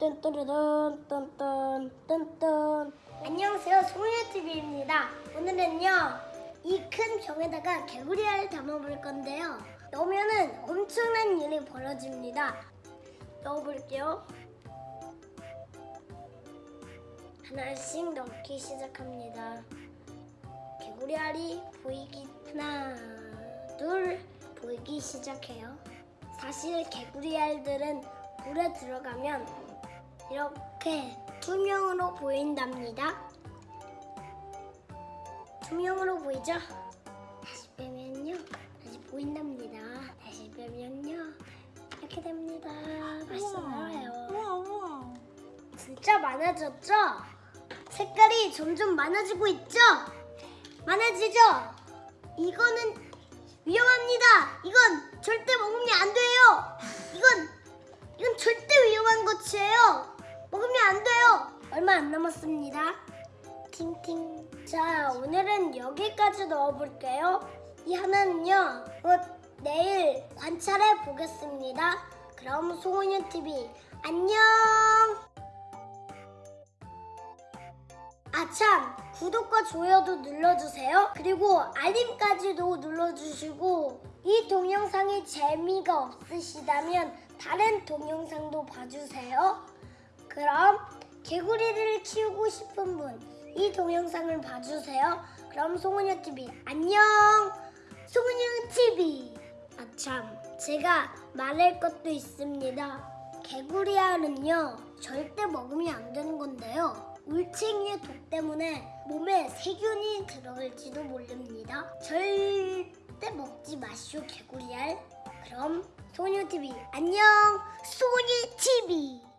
뚠뚜루둔 뚠뚠 뚠뚠. 안녕하세요 소녀TV입니다. 오늘은요 이 큰 병에다가 개구리알을 담아볼 건데요. 넣으면은 엄청난 일이 벌어집니다. 넣어볼게요. 하나씩 넣기 시작합니다. 개구리알이 보이기 하나 둘 보이기 시작해요. 사실 개구리알들은 물에 들어가면 이렇게 투명으로 보인답니다. 투명으로 보이죠? 다시 빼면요. 다시 보인답니다. 다시 빼면요. 이렇게 됩니다. 다시 나와요. 우와 우와 진짜 많아졌죠? 색깔이 점점 많아지고 있죠? 많아지죠? 이거는 위험합니다. 이건 절대 먹으면 안 돼요. 얼마 안 남았습니다. 팅팅. 자, 오늘은 여기까지 넣어볼게요. 이 하나는요, 어, 내일 관찰해 보겠습니다. 그럼 송은유 TV 안녕. 아참 구독과 좋아요도 눌러주세요. 그리고 알림까지도 눌러주시고 이 동영상이 재미가 없으시다면 다른 동영상도 봐주세요. 그럼 개구리를 키우고 싶은 분 이 동영상을 봐주세요. 그럼 송은여 TV 안녕. 송은여 TV. 아참 제가 말할 것도 있습니다. 개구리알은요 절대 먹으면 안 되는 건데요. 울챙이의 독 때문에 몸에 세균이 들어갈지도 모릅니다. 절대 먹지 마시오 개구리알. 그럼 소녀TV 안녕 소녀TV